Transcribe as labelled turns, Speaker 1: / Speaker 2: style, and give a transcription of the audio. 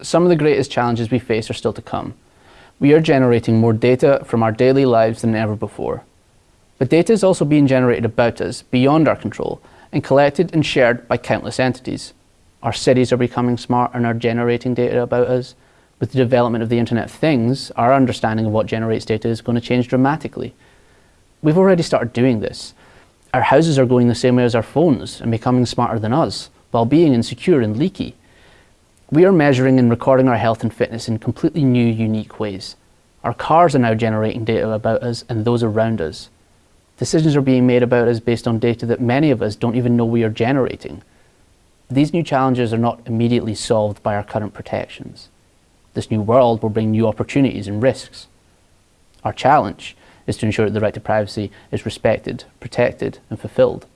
Speaker 1: some of the greatest challenges we face are still to come. We are generating more data from our daily lives than ever before. But data is also being generated about us, beyond our control, and collected and shared by countless entities. Our cities are becoming smart and are generating data about us. With the development of the Internet of Things, our understanding of what generates data is going to change dramatically. We've already started doing this. Our houses are going the same way as our phones and becoming smarter than us, while being insecure and leaky. We are measuring and recording our health and fitness in completely new, unique ways. Our cars are now generating data about us and those around us. Decisions are being made about us based on data that many of us don't even know we are generating. These new challenges are not immediately solved by our current protections. This new world will bring new opportunities and risks. Our challenge is to ensure that the right to privacy is respected, protected and fulfilled.